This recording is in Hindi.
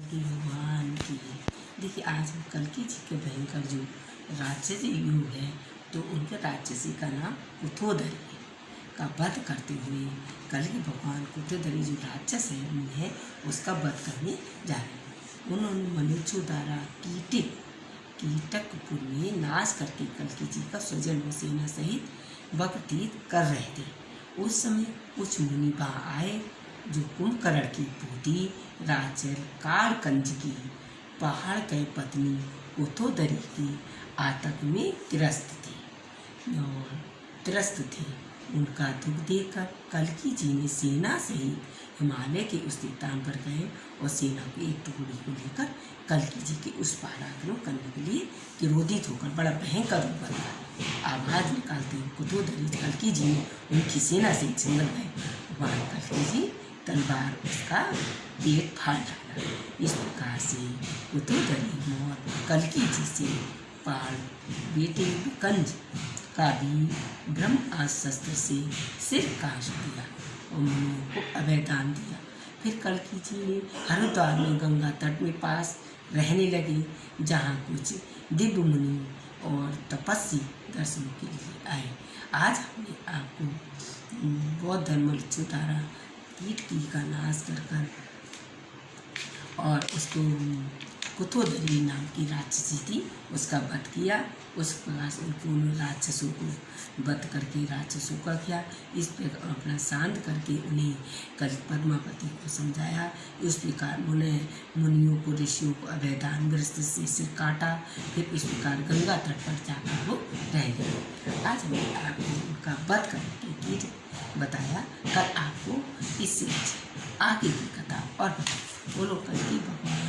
की भगवान की। देखिए, आज हम कल्कि जी के भयंकर जो राक्षस युग है तो उनके राक्षसी का नाम कुथोदरी का वध करते हुए कल के भगवान कुथोदरी जो राक्षस है है उसका वध करने जा रहे हैं। उन्होंने मनुष्यों द्वारा कीटिक कीटकपुर में नाश करके कल्कि जी का स्वजन सेना सहित व्यतीत कर रहे थे। उस समय कुछ मुनि वहाँ आए जो कुंभकर्ण की पोती राचर कारकंज की, पहाड़ के पत्नी उथोदरी की, आतंक में त्रस्त थी। और त्रस्त थे उनका दुख देखकर कलकी जी ने सेना से ही हिमालय के उस स्थान पर गए और सेना की एक टुकड़ी को लेकर कलकी जी के उस पार आक्रमण करने के लिए क्रोधित होकर बड़ा भयंकर रूप बना। आवाज़ निकालते हुए कुतोदरी कलकी जी ने उनकी सेना से जंगल गए वहाँ कलकी जी तलवार उसका पेट फाड़ डाला। इस प्रकार से कुतुदरी मौत कलकी जी से पाल बेटे कंज का भी ब्रह्म शस्त्र से सिर काश दिया। और मनु को अभयदान दिया। फिर कलकी जी ने हरिद्वार में गंगा तट में पास रहने लगे, जहाँ कुछ दिव्य मुनि और तपस्वी दर्शनों के लिए आए। आज हमने आपको बौद्ध धर्म द्वारा कीट की का नाश कर कर और उसको कुथोदरी नाम की राक्षसी थी, उसका वध किया। उस उनको राक्षसों को वध करके राक्षसों का किया। इस प्रकार अपना शांत करके उन्हें कल पद्मावती को समझाया। उस प्रकार उन्हें मुनियों को ऋषियों को अभयदान ग्रस्त से सिर काटा। फिर इस प्रकार गंगा तट पर जाकर वो रह गए। आज हमने आपको उनका वध करके कीट बताया। कल आपको इससे आगे की कथा और बोलो कल की भगवान।